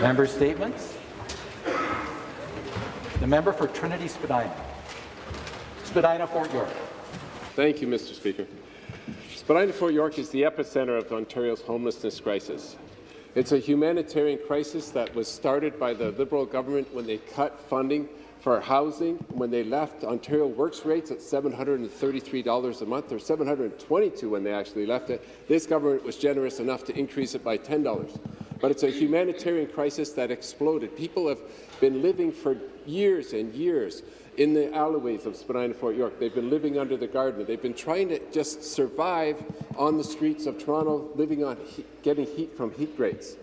Member statements. The member for Trinity Spadina. Spadina, Fort York. Thank you, Mr. Speaker. Spadina Fort York is the epicenter of Ontario's homelessness crisis. It's a humanitarian crisis that was started by the Liberal government when they cut funding for housing when they left Ontario works rates at $733 a month, or 722 when they actually left it. This government was generous enough to increase it by $10. But it's a humanitarian crisis that exploded. People have been living for years and years in the alleyways of Spadina Fort York. They've been living under the Gardiner. They've been trying to just survive on the streets of Toronto, living on getting heat from heat rates.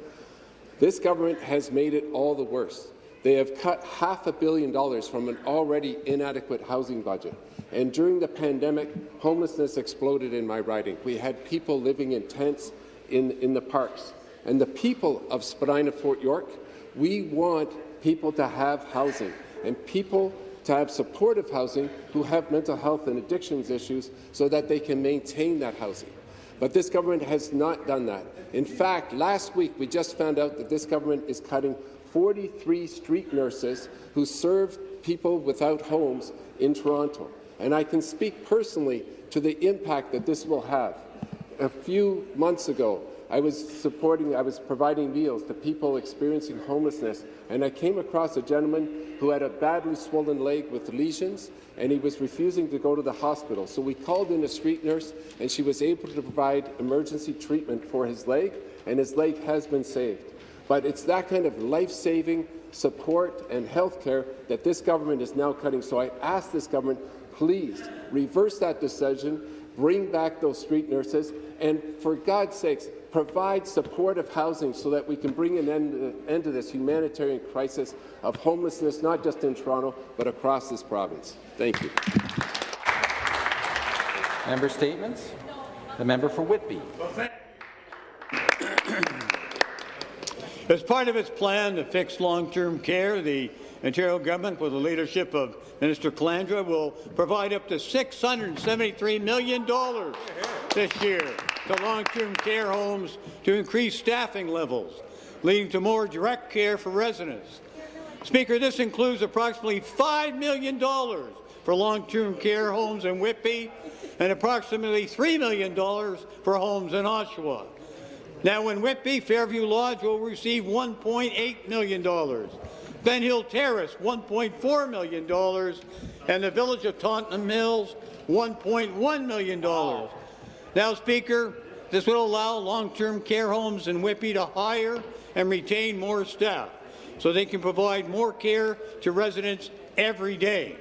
This government has made it all the worse. They have cut half a billion dollars from an already inadequate housing budget. And during the pandemic, homelessness exploded in my riding. We had people living in tents in, in the parks. And the people of Spadina Fort York, we want people to have housing and people to have supportive housing who have mental health and addictions issues so that they can maintain that housing. But this government has not done that. In fact, last week we just found out that this government is cutting 43 street nurses who serve people without homes in Toronto. And I can speak personally to the impact that this will have. A few months ago, I was supporting, I was providing meals to people experiencing homelessness, and I came across a gentleman who had a badly swollen leg with lesions, and he was refusing to go to the hospital. So we called in a street nurse, and she was able to provide emergency treatment for his leg, and his leg has been saved. But it's that kind of life-saving support and health care that this government is now cutting. So I ask this government, please reverse that decision, bring back those street nurses, and for God's sakes, provide supportive housing so that we can bring an end, uh, end to this humanitarian crisis of homelessness, not just in Toronto, but across this province. Thank you. Member statements. The member for Whitby. As part of its plan to fix long-term care, the Ontario government, with the leadership of Minister Calandra, will provide up to $673 million this year to long-term care homes to increase staffing levels, leading to more direct care for residents. Speaker, this includes approximately $5 million for long-term care homes in Whitby and approximately $3 million for homes in Oshawa. Now, in Whitby, Fairview Lodge will receive $1.8 million. Ben Hill Terrace, $1.4 million, and the village of Taunton Mills, $1.1 million. Now, Speaker, this will allow long-term care homes in Whitby to hire and retain more staff so they can provide more care to residents every day.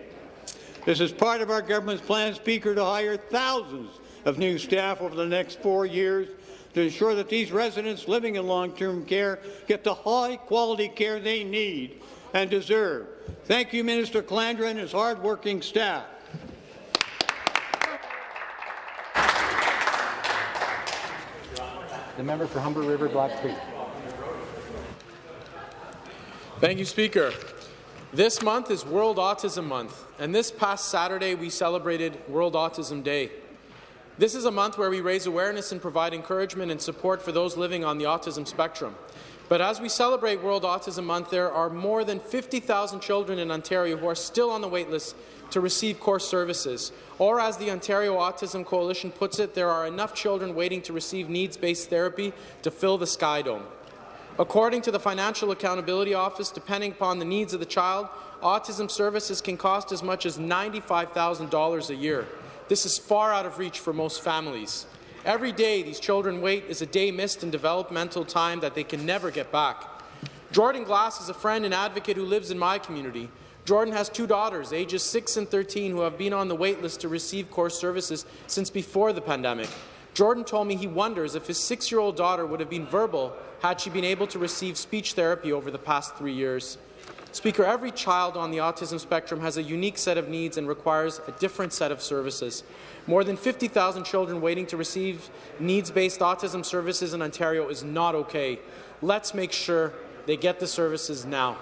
This is part of our government's plan, Speaker, to hire thousands of new staff over the next four years to ensure that these residents living in long-term care get the high-quality care they need and deserve. Thank you, Minister Calandra and his hard-working staff. The member for Humber River Black Creek. Thank you, Speaker. This month is World Autism Month, and this past Saturday we celebrated World Autism Day. This is a month where we raise awareness and provide encouragement and support for those living on the autism spectrum. But as we celebrate World Autism Month, there are more than 50,000 children in Ontario who are still on the waitlist to receive core services. Or as the Ontario Autism Coalition puts it, there are enough children waiting to receive needs-based therapy to fill the Sky Dome. According to the Financial Accountability Office, depending upon the needs of the child, autism services can cost as much as $95,000 a year. This is far out of reach for most families. Every day these children wait is a day missed in developmental time that they can never get back. Jordan Glass is a friend and advocate who lives in my community. Jordan has two daughters, ages 6 and 13, who have been on the wait list to receive core services since before the pandemic. Jordan told me he wonders if his six-year-old daughter would have been verbal had she been able to receive speech therapy over the past three years. Speaker, every child on the autism spectrum has a unique set of needs and requires a different set of services. More than 50,000 children waiting to receive needs-based autism services in Ontario is not okay. Let's make sure they get the services now.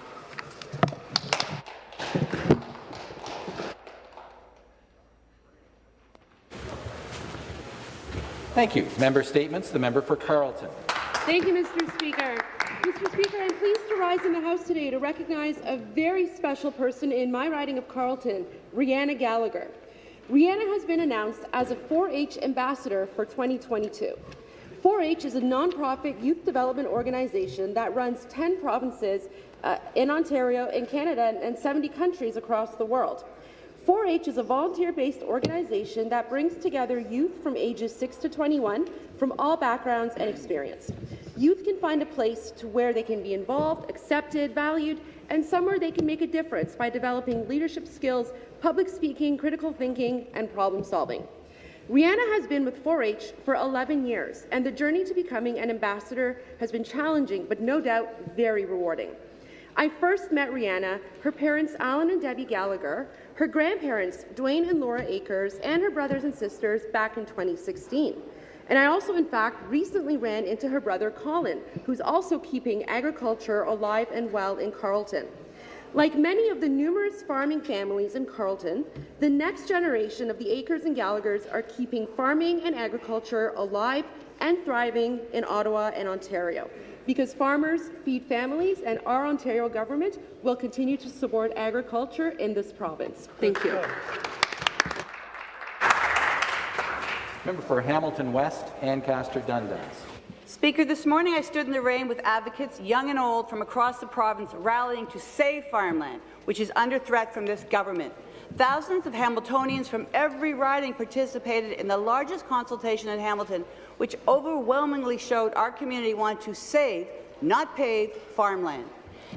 Thank you. Member statements. The member for Carleton. Thank you, Mr. Speaker. Mr. Speaker, I'm pleased to rise in the House today to recognize a very special person in my riding of Carleton, Rihanna Gallagher. Rihanna has been announced as a 4-H ambassador for 2022. 4-H is a nonprofit youth development organization that runs 10 provinces uh, in Ontario, in Canada, and 70 countries across the world. 4-H is a volunteer-based organization that brings together youth from ages 6 to 21 from all backgrounds and experience. Youth can find a place to where they can be involved, accepted, valued, and somewhere they can make a difference by developing leadership skills, public speaking, critical thinking, and problem solving. Rihanna has been with 4-H for 11 years, and the journey to becoming an ambassador has been challenging, but no doubt very rewarding. I first met Rihanna, her parents Alan and Debbie Gallagher, her grandparents Dwayne and Laura Akers, and her brothers and sisters back in 2016. And I also, in fact, recently ran into her brother Colin, who's also keeping agriculture alive and well in Carleton. Like many of the numerous farming families in Carleton, the next generation of the Akers and Gallaghers are keeping farming and agriculture alive and thriving in Ottawa and Ontario because farmers feed families and our Ontario government will continue to support agriculture in this province. Thank you. Member for Hamilton West, Ancaster Dundas. Speaker, this morning I stood in the rain with advocates, young and old, from across the province rallying to save farmland, which is under threat from this government. Thousands of Hamiltonians from every riding participated in the largest consultation in Hamilton, which overwhelmingly showed our community wanted to save, not pave, farmland.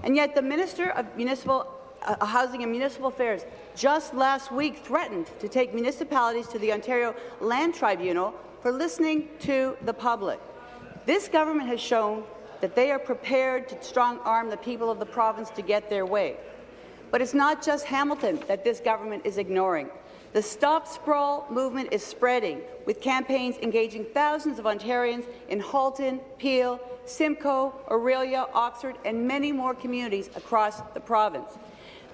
And yet the Minister of Municipal uh, Housing and Municipal Affairs just last week threatened to take municipalities to the Ontario Land Tribunal for listening to the public. This government has shown that they are prepared to strong-arm the people of the province to get their way. But it's not just Hamilton that this government is ignoring. The Stop Sprawl movement is spreading, with campaigns engaging thousands of Ontarians in Halton, Peel, Simcoe, Orillia, Oxford, and many more communities across the province.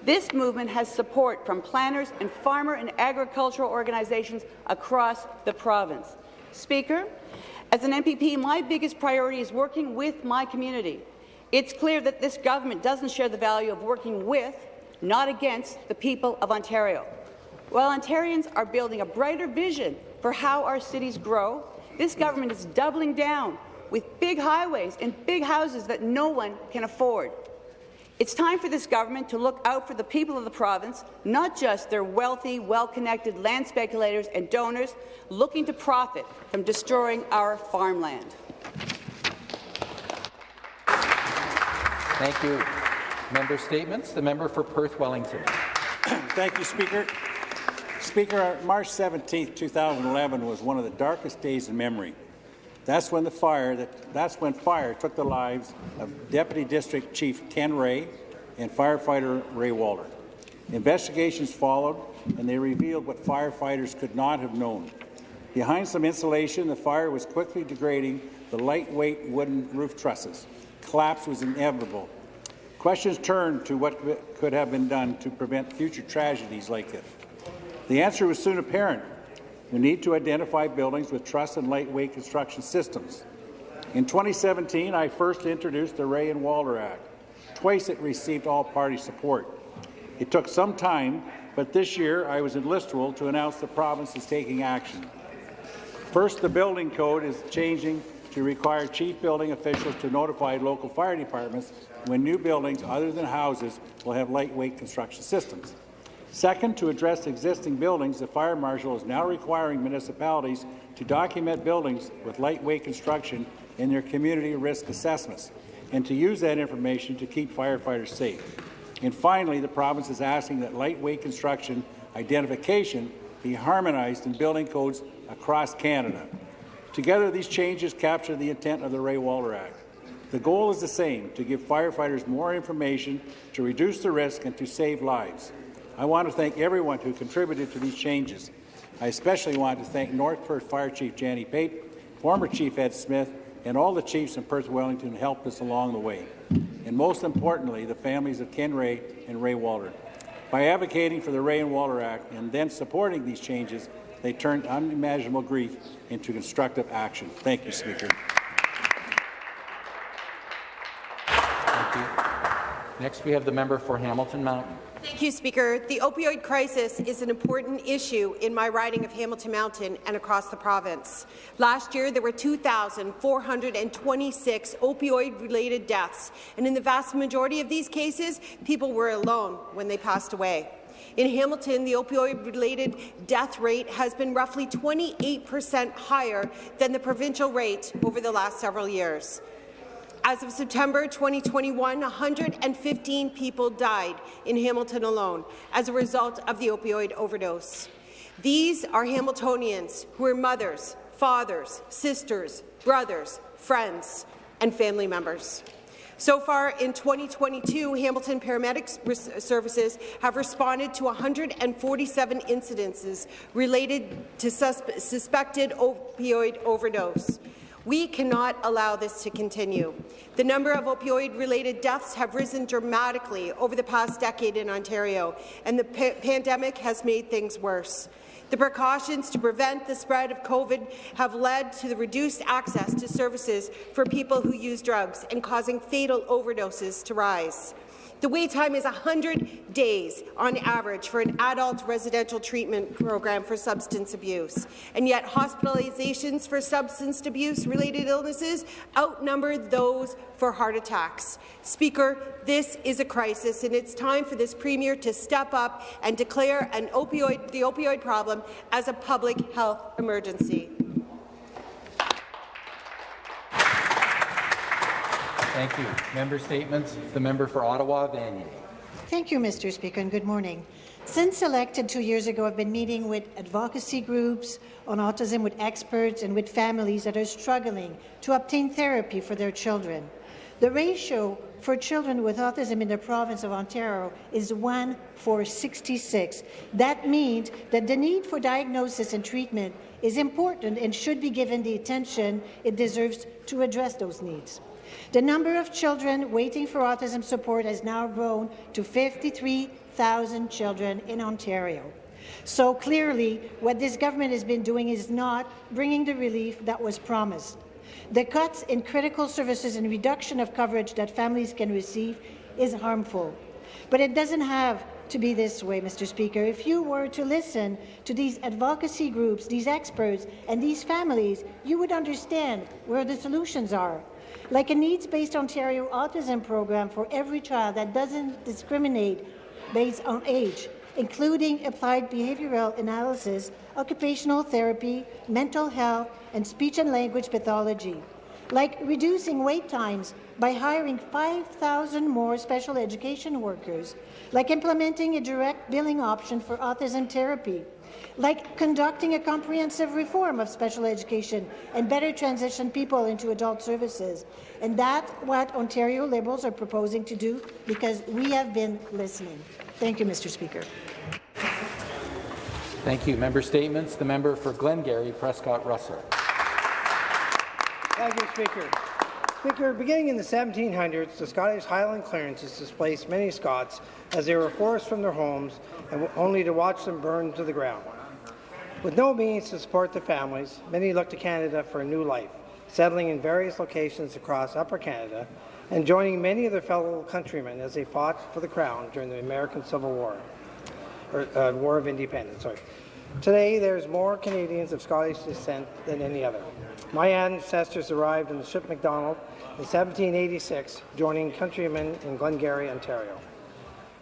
This movement has support from planners and farmer and agricultural organizations across the province. Speaker, as an MPP, my biggest priority is working with my community. It's clear that this government doesn't share the value of working with, not against, the people of Ontario. While Ontarians are building a brighter vision for how our cities grow, this government is doubling down with big highways and big houses that no one can afford. It's time for this government to look out for the people of the province, not just their wealthy, well-connected land speculators and donors looking to profit from destroying our farmland. Thank you. Member statements. The member for Perth Wellington. Thank you, Speaker. Speaker, March 17, 2011 was one of the darkest days in memory. That's when the fire that, that's when fire took the lives of Deputy District Chief Ken Rea and firefighter Ray Walter. Investigations followed, and they revealed what firefighters could not have known. Behind some insulation, the fire was quickly degrading the lightweight wooden roof trusses. Collapse was inevitable. Questions turned to what could have been done to prevent future tragedies like this. The answer was soon apparent. We need to identify buildings with truss and lightweight construction systems. In 2017, I first introduced the Rea and Walter Act. Twice it received all-party support. It took some time, but this year I was in Listowel to announce the province is taking action. First, the building code is changing to require chief building officials to notify local fire departments when new buildings other than houses will have lightweight construction systems. Second, to address existing buildings, the Fire Marshal is now requiring municipalities to document buildings with lightweight construction in their community risk assessments and to use that information to keep firefighters safe. And finally, the province is asking that lightweight construction identification be harmonized in building codes across Canada. Together, these changes capture the intent of the Ray Walter Act. The goal is the same, to give firefighters more information, to reduce the risk and to save lives. I want to thank everyone who contributed to these changes. I especially want to thank North Perth Fire Chief Janny Pape, former Chief Ed Smith, and all the chiefs in Perth Wellington who helped us along the way. And most importantly, the families of Ken Rea and Ray Walter. By advocating for the Rea and Walter Act and then supporting these changes, they turned unimaginable grief into constructive action. Thank you, Speaker. Thank you. Next, we have the member for Hamilton Mountain. Thank you, Speaker. The opioid crisis is an important issue in my riding of Hamilton Mountain and across the province. Last year, there were 2,426 opioid-related deaths, and in the vast majority of these cases, people were alone when they passed away. In Hamilton, the opioid-related death rate has been roughly 28 per cent higher than the provincial rate over the last several years. As of September 2021, 115 people died in Hamilton alone as a result of the opioid overdose. These are Hamiltonians who are mothers, fathers, sisters, brothers, friends, and family members. So far in 2022, Hamilton Paramedic Services have responded to 147 incidences related to suspe suspected opioid overdose. We cannot allow this to continue. The number of opioid-related deaths have risen dramatically over the past decade in Ontario, and the pa pandemic has made things worse. The precautions to prevent the spread of COVID have led to the reduced access to services for people who use drugs and causing fatal overdoses to rise. The wait time is 100 days on average for an adult residential treatment program for substance abuse, and yet hospitalizations for substance abuse-related illnesses outnumber those for heart attacks. Speaker, this is a crisis, and it's time for this Premier to step up and declare an opioid, the opioid problem as a public health emergency. Thank you. Member statements. The member for Ottawa, Vanier. Thank you, Mr. Speaker, and good morning. Since elected two years ago, I've been meeting with advocacy groups on autism, with experts and with families that are struggling to obtain therapy for their children. The ratio for children with autism in the province of Ontario is 1 for 66. That means that the need for diagnosis and treatment is important and should be given the attention it deserves to address those needs. The number of children waiting for autism support has now grown to 53,000 children in Ontario. So clearly, what this government has been doing is not bringing the relief that was promised. The cuts in critical services and reduction of coverage that families can receive is harmful. But it doesn't have to be this way, Mr. Speaker. If you were to listen to these advocacy groups, these experts, and these families, you would understand where the solutions are like a needs-based Ontario autism program for every child that doesn't discriminate based on age, including applied behavioral analysis, occupational therapy, mental health, and speech and language pathology. Like reducing wait times by hiring 5,000 more special education workers, like implementing a direct billing option for autism therapy, like conducting a comprehensive reform of special education and better transition people into adult services. And that's what Ontario Liberals are proposing to do because we have been listening. Thank you, Mr. Speaker. Thank you. Member statements. The member for Glengarry, Prescott Russell. Thank you, Speaker. Speaker, beginning in the 1700s, the Scottish Highland clearances displaced many Scots as they were forced from their homes and only to watch them burn to the ground. With no means to support their families, many looked to Canada for a new life, settling in various locations across Upper Canada and joining many of their fellow countrymen as they fought for the Crown during the American Civil War, or uh, War of Independence. Sorry. Today, there's more Canadians of Scottish descent than any other. My ancestors arrived in the ship Macdonald in 1786, joining countrymen in Glengarry, Ontario.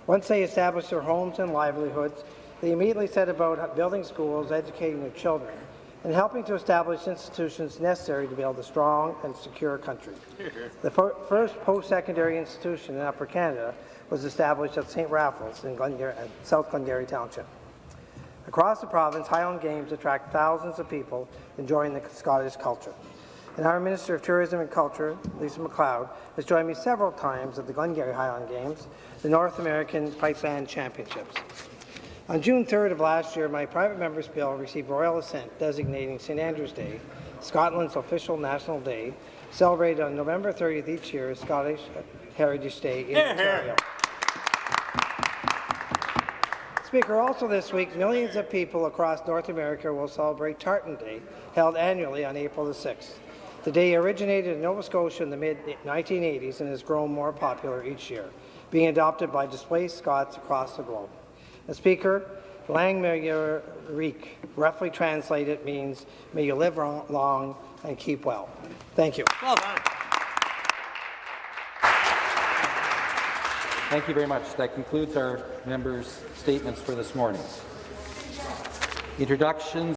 Once they established their homes and livelihoods, they immediately set about building schools, educating their children, and helping to establish institutions necessary to build a strong and secure country. The first post-secondary institution in Upper Canada was established at St. Raphael's in Glengarry, South Glengarry Township. Across the province, Highland Games attract thousands of people enjoying the Scottish culture. And our Minister of Tourism and Culture, Lisa MacLeod, has joined me several times at the Glengarry Highland Games, the North American Pipe Band Championships. On June 3rd of last year, my private member's bill received royal assent designating St Andrew's Day, Scotland's official national day, celebrated on November 30th each year as Scottish Heritage Day in Ontario. Speaker, also this week, millions of people across North America will celebrate Tartan Day, held annually on April the 6th. The day originated in Nova Scotia in the mid-1980s and has grown more popular each year. being adopted by displaced Scots across the globe. The Speaker, Lang Rik, roughly translated means, may you live long and keep well. Thank you. Well done. Thank you very much. That concludes our members' statements for this morning. Introductions